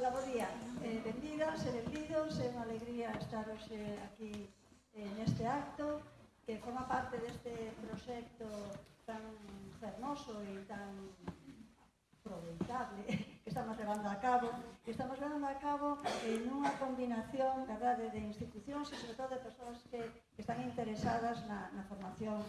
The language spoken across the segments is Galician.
Hola, bo día. Eh, benvidas e benvidos, é unha alegría estar hoxe eh, aquí eh, neste acto que forma parte deste proxecto tan fermoso e tan proveitable que estamos levando a cabo que estamos levando a cabo en unha combinación verdade, de institucións e sobre todo de persoas que, que están interesadas na, na formación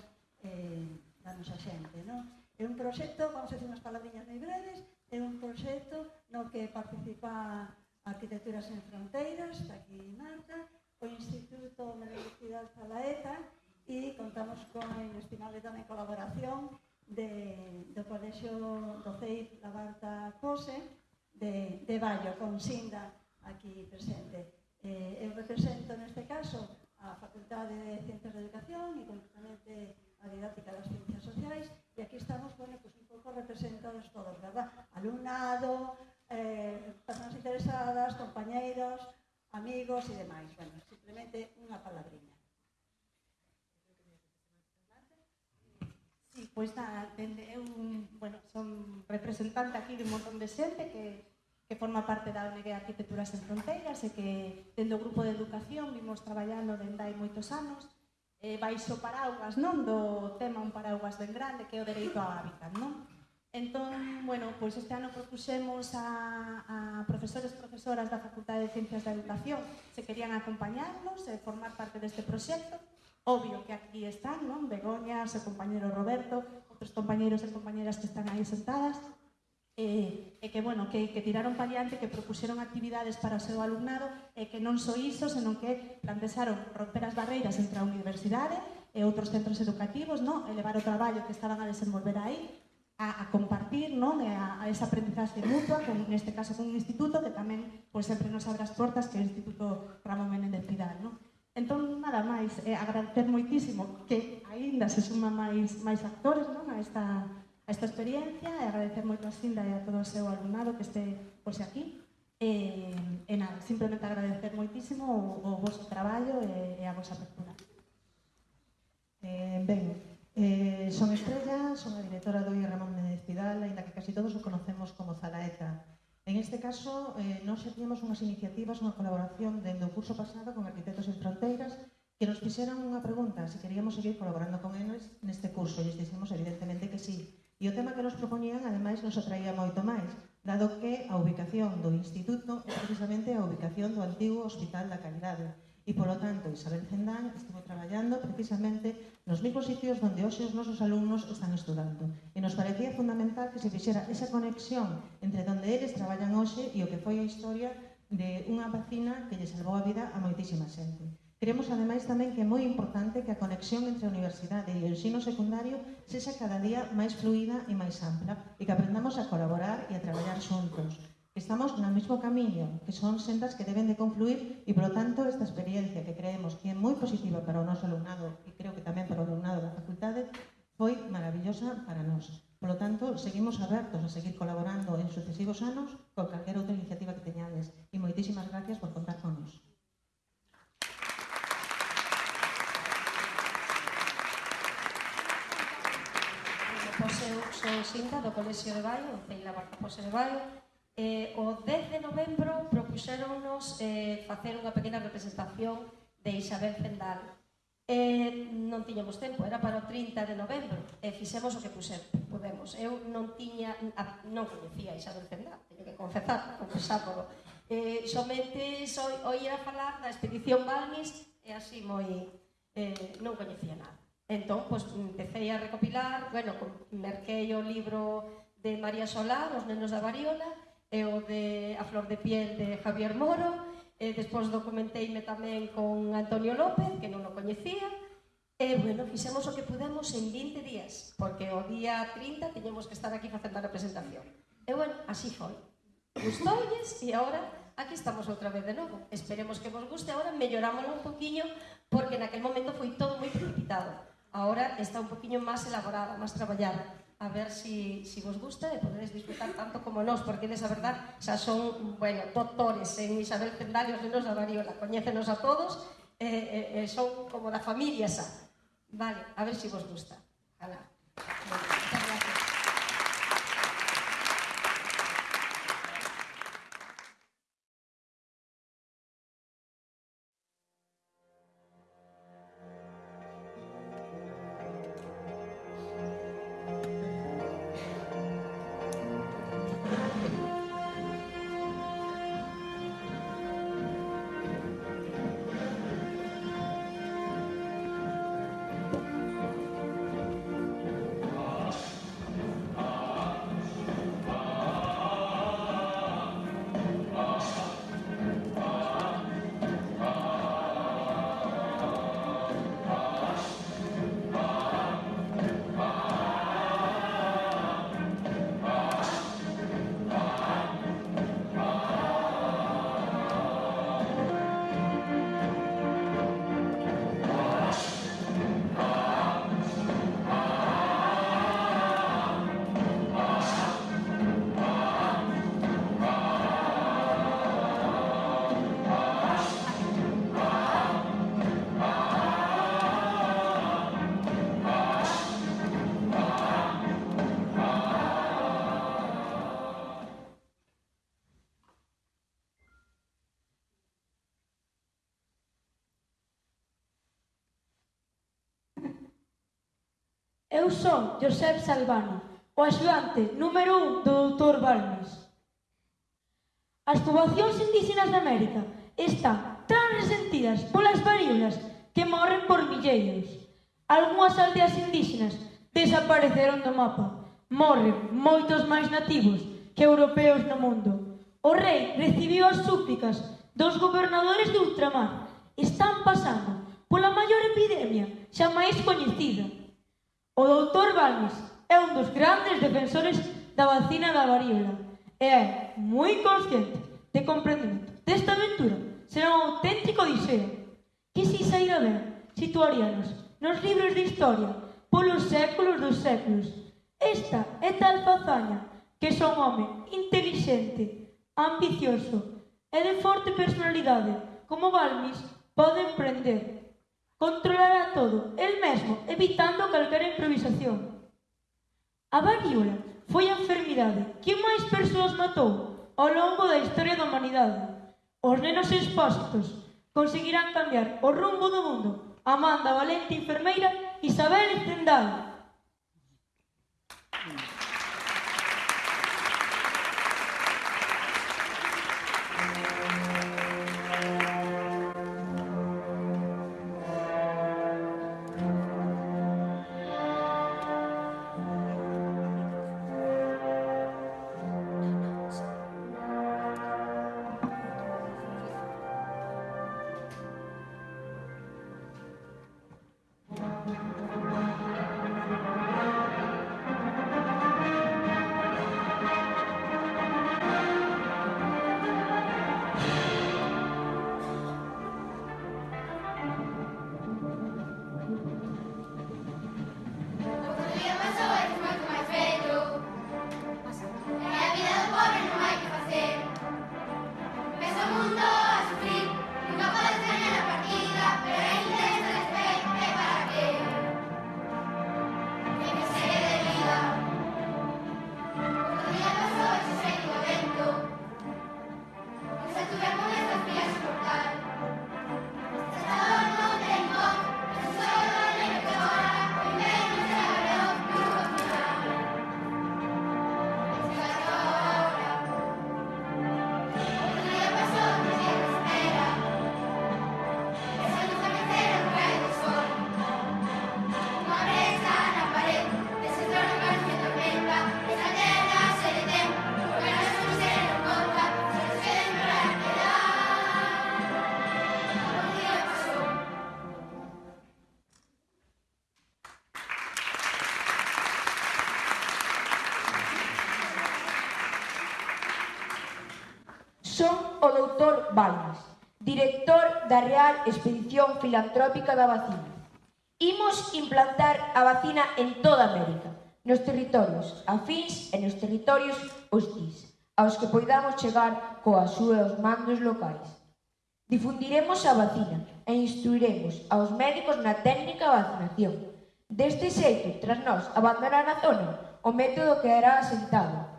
eh, da nosa xente. Non? É un proxecto, vamos a decir unhas palabrinhas moi breves, é un proxecto no que participa Arquitecturas en Fronteiras, está aquí Marta, o Instituto de Universidad Zalaeta e contamos con a inestimable tamén colaboración de, do Colexio do CEIP Labarta Cose de, de Vallo, con Sinda aquí presente. Eh, eu represento neste caso a Facultade de Ciencias de Educación e concretamente a Didáctica das Ciencias Sociais E aquí estamos, bueno, pues un pouco representados todos, verdad? Alumnado, eh, personas interesadas, compañeiros, amigos e demais. Bueno, simplemente unha palabriña. Sí, pois pues, nada, dende, eu bueno, son representante aquí de un montón de xente que, que forma parte da ONG Arquitecturas en Fronteiras e que dende o Grupo de Educación vimos traballando dende hai moitos anos eh, baixo paraugas, non? Do tema un paraugas ben grande que é o dereito ao hábitat, non? Entón, bueno, pois este ano propuxemos a, a profesores e profesoras da Facultade de Ciencias da Educación se querían acompañarnos e formar parte deste proxecto. Obvio que aquí están, non? Begoña, o seu compañero Roberto, outros compañeros e compañeras que están aí sentadas e, e que, bueno, que, que tiraron pa diante, que propuseron actividades para o seu alumnado e que non só iso, senón que plantearon romper as barreiras entre a universidade e outros centros educativos, no? elevar o traballo que estaban a desenvolver aí, a, a compartir non? E a, a esa aprendizaxe mutua, con, neste caso con un instituto que tamén pois, sempre nos abre as portas que é o Instituto Ramón Menéndez Pidal. Non? Entón, nada máis, eh, agradecer moitísimo que aínda se suma máis, máis actores non? a esta, a esta experiencia e agradecer moito a Sinda e a todo o seu alumnado que este pose aquí. E, e nada, simplemente agradecer moitísimo o, o vosso traballo e, e a vosa apertura. Eh, ben, eh, son Estrella, son a directora do I. Ramón Méndez Pidal, ainda que casi todos o conocemos como Zalaeta. En este caso, eh, nós xa tiñamos unhas iniciativas, unha colaboración dende o curso pasado con Arquitectos en Fronteiras, que nos fixeran unha pregunta se queríamos seguir colaborando con eles neste curso, e dixemos evidentemente que sí. E o tema que nos propoñían, ademais, nos atraía moito máis, dado que a ubicación do Instituto é precisamente a ubicación do antigo Hospital da Calidade. E, polo tanto, Isabel Zendán estivo traballando precisamente nos mesmos sitios onde hoxe os nosos alumnos están estudando. E nos parecía fundamental que se fixera esa conexión entre onde eles traballan hoxe e o que foi a historia de unha vacina que lle salvou a vida a moitísima xente. Queremos ademais tamén que é moi importante que a conexión entre a universidade e o ensino secundario sexa cada día máis fluida e máis ampla e que aprendamos a colaborar e a traballar xuntos. Estamos no mesmo camiño, que son sendas que deben de confluir e, polo tanto, esta experiencia que creemos que é moi positiva para o noso alumnado e creo que tamén para o alumnado da facultade foi maravillosa para nós. Por lo tanto, seguimos abertos a seguir colaborando en sucesivos anos con calquera outra iniciativa que teñades. E moitísimas gracias por contar con nos. pois eu sou Sinta do Colexio de Baio, Ceila Barca de Baio. Eh, o 10 de novembro propuxéronnos eh, facer unha pequena representación de Isabel Fendal. Eh, non tiñamos tempo, era para o 30 de novembro, e eh, fixemos o que puser, podemos. Eu non tiña, non coñecía Isabel Fendal, teño que confesar, confesámolo. Eh, somente soy, oía falar da expedición Balmis e así moi eh, non coñecía nada. Entón, pois, empecé a recopilar, bueno, merquei o libro de María Solá, Os nenos da variola, e o de A flor de piel de Javier Moro, e despois documenteime tamén con Antonio López, que non o coñecía, e, bueno, fixemos o que pudemos en 20 días, porque o día 30 teñemos que estar aquí facendo a presentación. E, bueno, así foi. Gustoulles e agora aquí estamos outra vez de novo. Esperemos que vos guste, agora mellorámoslo un poquinho, porque naquel momento foi todo moi precipitado. Ahora está un poquinho máis elaborada, máis traballada. A ver se si, si vos gusta e podedes disfrutar tanto como nós, porque eles, a verdad, xa son, bueno, doctores en Isabel Pendal e os nenos da Variola. Coñécenos a todos, e, e, e son como da familia xa. Vale, a ver se si vos gusta. Alá. Bueno. son Josep Salvano, o axudante número un do doutor Balmes. As poboacións indígenas de América están tan resentidas polas varíolas que morren por milleiros. Algúas aldeas indígenas desapareceron do mapa. Morren moitos máis nativos que europeos no mundo. O rei recibiu as súplicas dos gobernadores de ultramar. Están pasando pola maior epidemia xa máis coñecida, O doutor Balmes é un dos grandes defensores da vacina da varíola e é moi consciente de comprendimento desta aventura será un auténtico diseo que se saíra ben situaríanos nos libros de historia polos séculos dos séculos. Esta é tal fazaña que son un home inteligente, ambicioso e de forte personalidade como Balmis pode emprender Controlará todo, el mesmo, evitando calquera improvisación. A varíola foi a enfermidade que máis persoas matou ao longo da historia da humanidade. Os nenos expostos conseguirán cambiar o rumbo do mundo a valente enfermeira Isabel Zendal. expedición filantrópica da vacina. Imos implantar a vacina en toda América, nos territorios afins e nos territorios hostis, aos que poidamos chegar coas súas mandos locais. Difundiremos a vacina e instruiremos aos médicos na técnica de vacinación. Deste xeito, tras nós abandonar a zona, o método quedará asentado.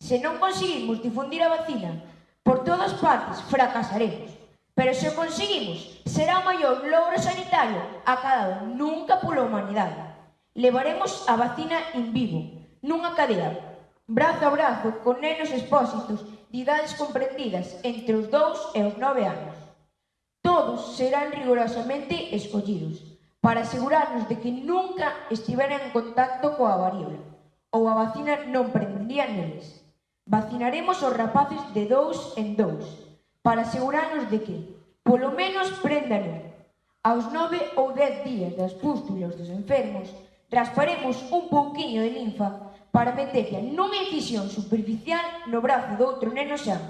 Se non conseguimos difundir a vacina, por todas partes fracasaremos. Pero se o conseguimos, será o maior logro sanitario acadado nunca pola humanidade. Levaremos a vacina en vivo, nunha cadea, brazo a brazo con nenos expósitos de idades comprendidas entre os 2 e os 9 anos. Todos serán rigorosamente escollidos para asegurarnos de que nunca estiveran en contacto coa varíola ou a vacina non prendería neles. Vacinaremos os rapaces de dous en dous, para asegurarnos de que, polo menos, prendan Aos nove ou dez días das pústulas dos enfermos, rasparemos un pouquiño de linfa para meterla nunha incisión superficial no brazo do outro neno xa.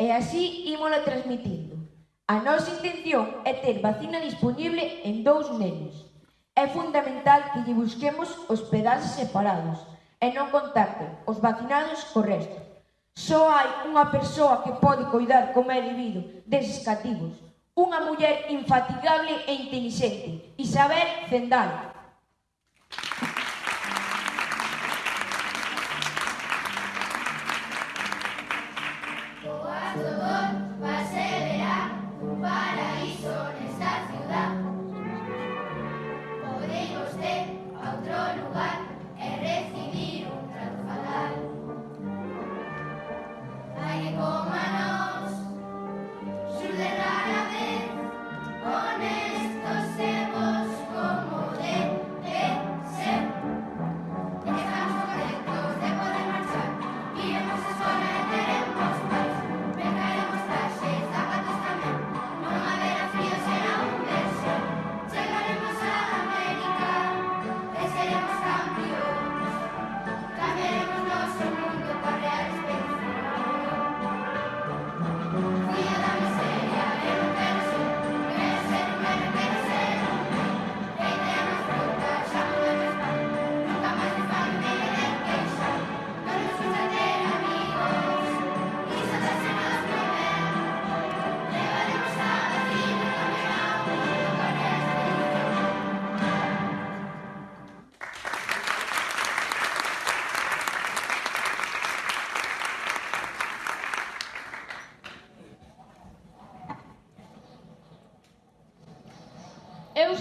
E así ímola transmitindo. A nosa intención é ter vacina disponible en dous nenos. É fundamental que lle busquemos hospedaxes separados e non contacten os vacinados co resto. Só hai unha persoa que pode coidar como é debido deses cativos. Unha muller infatigable e intelixente, Isabel Zendal.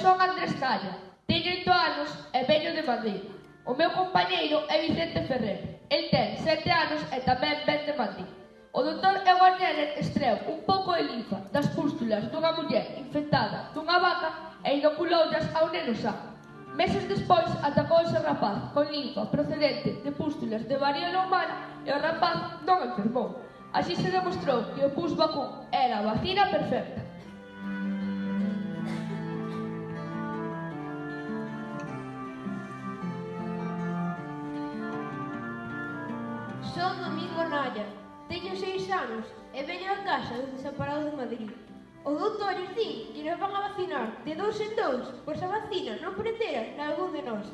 son Andrés Calla, teño 8 anos e veño de Madrid. O meu compañeiro é Vicente Ferrer, el ten 7 anos e tamén ven de Madrid. O doutor Ewan Jenner estreou un pouco de linfa das pústulas dunha muller infectada dunha vaca e inoculoutas ao neno sá. Meses despois atacou ese rapaz con linfa procedente de pústulas de varíola humana e o rapaz non enfermou. Así se demostrou que o pus vacún era a vacina perfecta. Son Domingo Naya, teño seis anos e veño a casa do desamparados de Madrid. O doutor din que nos van a vacinar de dous en dous, pois a vacina non pretera na algún de nós.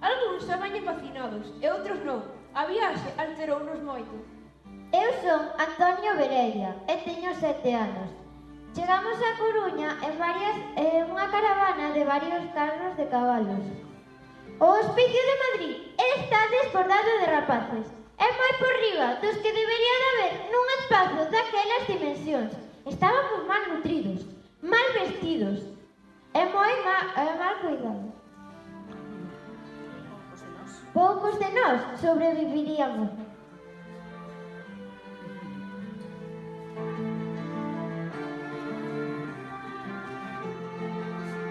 Algúns xa veñen vacinados e outros non. A viaxe alterounos moito. Eu son Antonio Verella e teño sete anos. Chegamos a Coruña en varias, en unha caravana de varios carros de cabalos. O Hospicio de Madrid está desbordado de rapaces. É moi por riba dos que debería de haber nun espazo daquelas dimensións. Estábamos mal nutridos, mal vestidos e moi ma, e mal cuidados. Poucos de nós sobreviviríamos.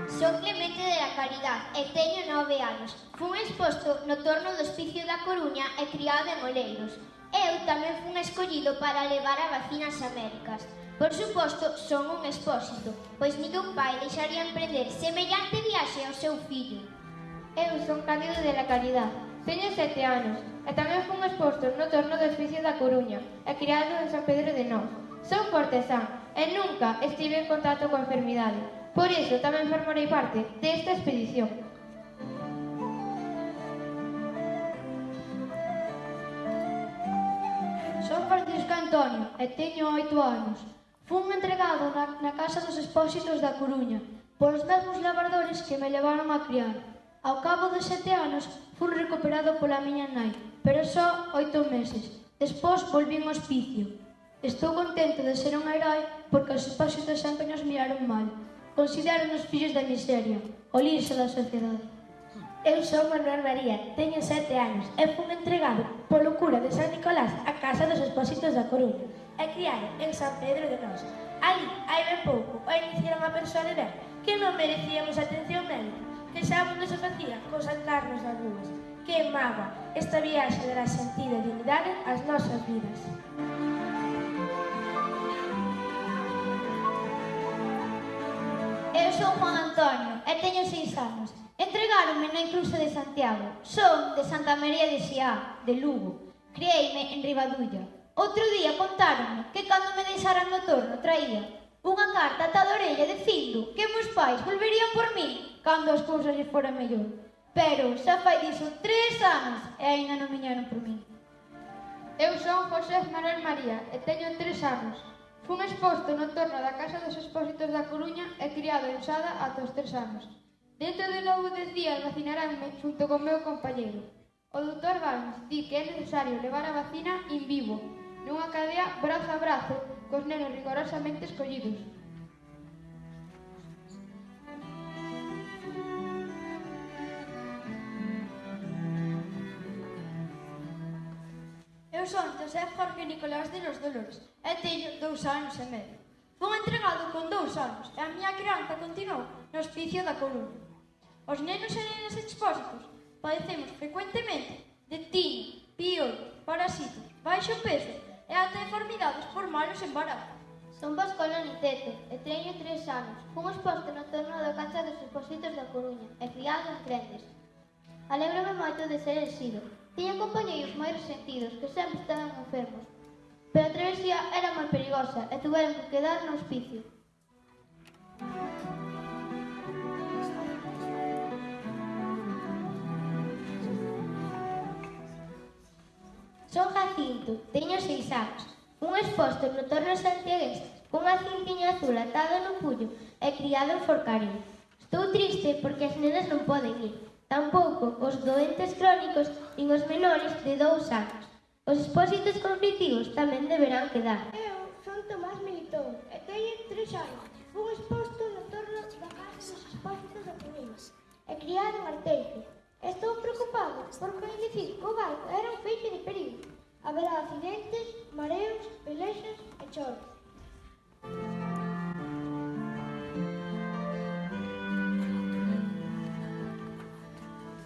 Son Clemente da Caridade e teño nove anos. Fun exposto no torno do Hospicio da Coruña e criado en Oleiros. Eu tamén fun escollido para levar a vacina ás Américas. Por suposto, son un expósito, pois ningún pai deixaría emprender semellante viaxe ao seu fillo. Eu son Cándido de la Caridad. teño sete anos, e tamén fun exposto no torno do Hospicio da Coruña e criado en San Pedro de Nós. Son cortesán e nunca estive en contacto con enfermidades. Por iso tamén formarei parte desta expedición. Son Francisco Antonio e teño oito anos. Fun entregado na, na Casa dos Expósitos da Coruña polos mesmos labradores que me levaron a criar. Ao cabo de sete anos fun recuperado pola miña nai, pero só oito meses. Despois volvín ao hospicio. Estou contento de ser un herói porque os expósitos sempre nos miraron mal, Consideran-nos fillos da miseria, o lixo da sociedade. Eu sou Manuel María, teño sete anos e fun entregado polo cura de San Nicolás a Casa dos Expósitos da Coruña e criado en San Pedro de Nos. Ali, hai ben pouco, o iniciaron a persoa de ver que non merecíamos atención médica, que xa mundo se facía con saltarnos das rúas. Que mágoa, esta viaxe dará sentido e dignidade ás nosas vidas. eu son Juan Antonio e teño seis anos. Entregáronme na inclusa de Santiago. Son de Santa María de Xiá, de Lugo. Crieime en Ribadulla. Outro día contáronme que cando me deixaran no torno traía unha carta ata da orella dicindo que meus pais volverían por mí cando as cousas se fora mellor. Pero xa fai diso tres anos e aínda non viñeron por mí. Eu son José Manuel María e teño tres anos. Fun exposto no torno da Casa dos Expósitos da Coruña e criado en Sada ata os tres anos. Dentro de nove días vacinaránme xunto con meu compañeiro. O doutor Valens di que é necesario levar a vacina in vivo, nunha cadea brazo a brazo, cos nenos rigorosamente escollidos. Eu son José Jorge Nicolás de los Dolores e teño dous anos e medio. Fun entregado con dous anos e a miña crianza continuou no hospicio da Coruña. Os nenos e nenas expósitos padecemos frecuentemente de tiño, piollo, parasitos, baixo peso e ata enfermidades por malos embarazos. Son Pascual Aniceto e teño tres anos. Fun exposto no torno da cancha dos expósitos da Coruña e criado en Crendes. Alégrome moito de ser exido, Tiña compañeiros moi resentidos que sempre estaban enfermos, pero a travesía era moi perigosa e tuveron que quedar no hospicio. Son Jacinto, teño seis anos, un exposto no torno santiagués, cunha cintiña azul atado no pullo e criado en Forcarén. Estou triste porque as nenas non poden ir, tampouco os doentes crónicos nin os menores de dous anos. Os expósitos cognitivos tamén deberán quedar. Eu son Tomás Militón e teño tres anos. Fui exposto no torno da casa dos expósitos da Cominas e criado en Arteixo. Estou preocupado porque o que o barco era un feixe de perigo. Haberá accidentes, mareos, pelexas e choros.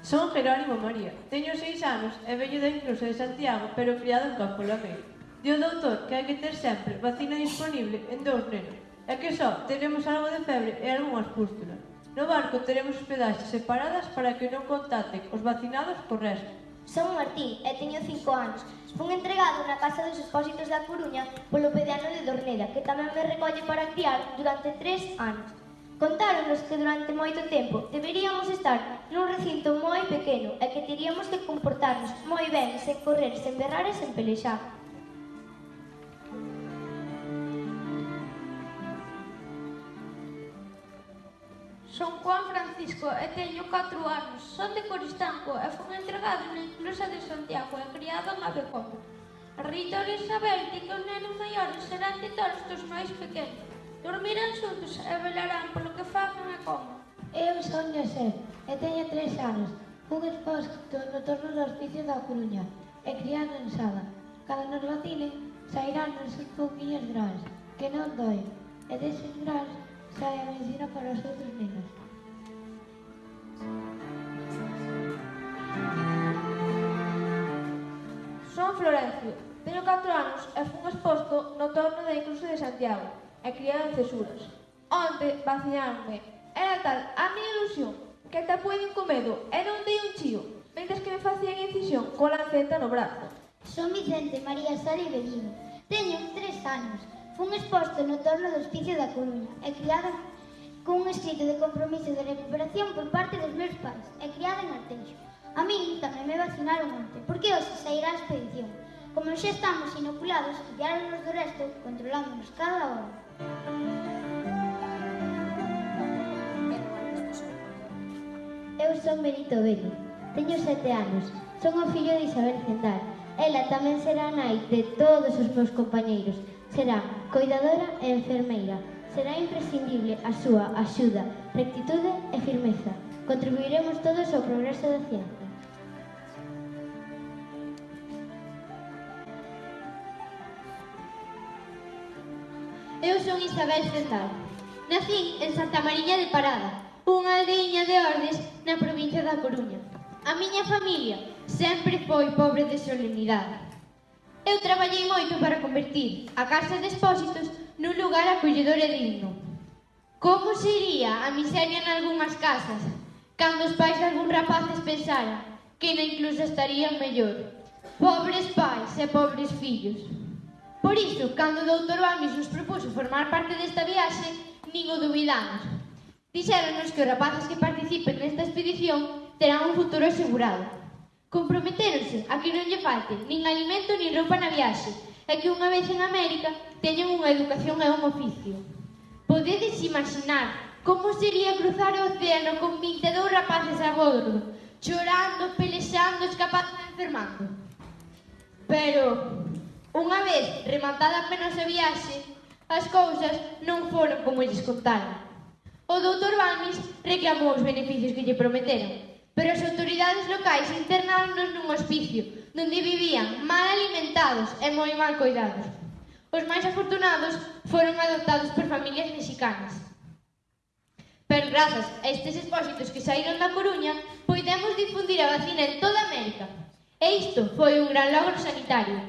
Son Jerónimo María, teño seis anos e veño da incluso de Santiago, pero criado en Campo Lameiro. Dio doutor que hai que ter sempre vacina disponible en dous nenos, e que só teremos algo de febre e algunhas pústulas. No barco teremos hospedaxes separadas para que non contacten os vacinados co resto. Son Martín e teño cinco anos. Fun entregado na Casa dos Expósitos da Coruña polo pediano de Dorneda, que tamén me recolle para criar durante tres anos. Contáronos que durante moito tempo deberíamos estar nun recinto moi pequeno e que teríamos que comportarnos moi ben sen correr, sen berrar e sen pelexar. Son Juan Francisco e teño 4 anos. Son de Coristanco e fun entregado na inclusa de Santiago e criado en Abecomo. A reitora Isabel di que os nenos maiores serán titores dos máis pequenos. Dormirán xuntos e velarán polo que fagan e como. Eu son José e teño tres anos. Un exposto no torno do hospicio da Coruña e criado en Sada. Cando nos vacinen, sairán uns pouquinhos grans, que non doi, e deses grans sai a medicina para os outros nenos. Son Florencio, teño 4 anos e fun exposto no torno da Incluso de Santiago e criado en Cesuras. Onde vacinaronme Era tal a miña ilusión que ata puiden co medo e non dei un chío, mentres que me facían incisión co lanceta no brazo. Son Vicente María Sari Bellino. Teño tres anos. Fun exposto no torno do hospicio da Coruña e criada cun escrito de compromiso de recuperación por parte dos meus pais e criada en Arteixo. A mí tamén me vacinaron onte, porque hoxe sairá a expedición. Como xa estamos inoculados, guiáronos do resto, controlándonos cada hora. son Benito Bello. Teño sete anos. Son o fillo de Isabel Zendal. Ela tamén será nai de todos os meus compañeiros. Será coidadora e enfermeira. Será imprescindible a súa axuda, rectitude e firmeza. Contribuiremos todos ao progreso da ciencia. Eu son Isabel Zendal. Nacín en Santa Mariña de Parada, unha aldeiña de Ordes na provincia da Coruña. A miña familia sempre foi pobre de solemnidade. Eu traballei moito para convertir a Casa de Expósitos nun lugar acolledor e digno. Como sería a miseria en algunhas casas, cando os pais de algún rapaces pensaran que na incluso estarían mellor. Pobres pais e pobres fillos. Por iso, cando o doutor Bamis nos propuso formar parte desta viaxe, nin o duvidamos. Dixéronos que os rapaces que participen nesta expedición terán un futuro asegurado. Comprometéronse a que non lle falte nin alimento nin roupa na viaxe e que unha vez en América teñan unha educación e un oficio. Podedes imaginar como sería cruzar o océano con 22 rapaces a bordo, chorando, pelexando, escapando e enfermando. Pero, unha vez rematada apenas a viaxe, as cousas non foron como lles contaron. O doutor Balmis reclamou os beneficios que lle prometeron, pero as autoridades locais internáronos nun hospicio donde vivían mal alimentados e moi mal cuidados. Os máis afortunados foron adoptados por familias mexicanas. Pero grazas a estes expósitos que saíron da Coruña, poidemos difundir a vacina en toda América. E isto foi un gran logro sanitario.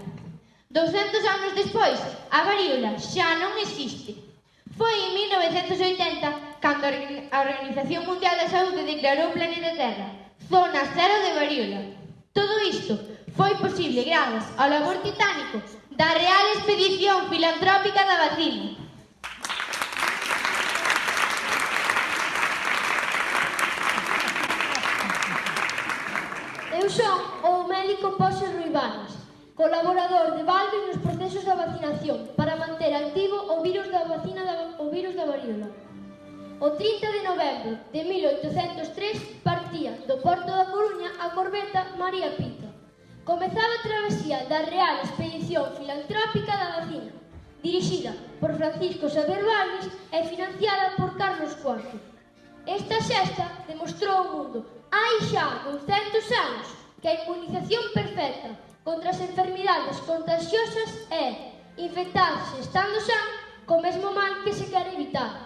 200 anos despois, a varíola xa non existe. Foi en 1980 cando a Organización Mundial da Saúde declarou o planeta Terra zona cero de varíola. Todo isto foi posible grazas ao labor titánico da Real Expedición Filantrópica da Vacina. Eu son o médico Poxe Ruibanes, colaborador de Valve nos procesos da vacinación para manter activo o virus da vacina da, o virus da varíola. O 30 de novembro de 1803 partía do porto da Coruña a corbeta María Pita. Comezaba a travesía da Real Expedición Filantrópica da Vacina, dirixida por Francisco Xavier Valles e financiada por Carlos IV. Esta xesta demostrou ao mundo, hai xa 200 anos, que a inmunización perfecta contra as enfermidades contagiosas é infectarse estando san co mesmo mal que se quer evitar.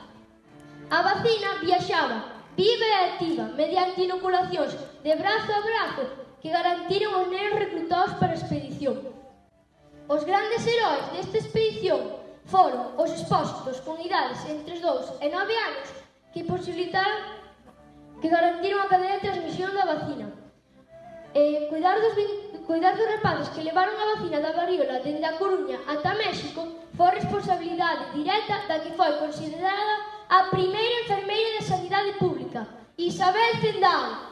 A vacina viaxaba viva e activa mediante inoculacións de brazo a brazo que garantiron os nenos reclutados para a expedición. Os grandes heróis desta expedición foron os expósitos con idades entre os 2 e 9 anos que posibilitaron que garantiron a cadena de transmisión da vacina. E cuidar dos, cuidar dos rapaces que levaron a vacina da variola dende a Coruña ata México foi responsabilidade directa da que foi considerada a primeira enfermeira de Sanidade Pública, Isabel Zendal.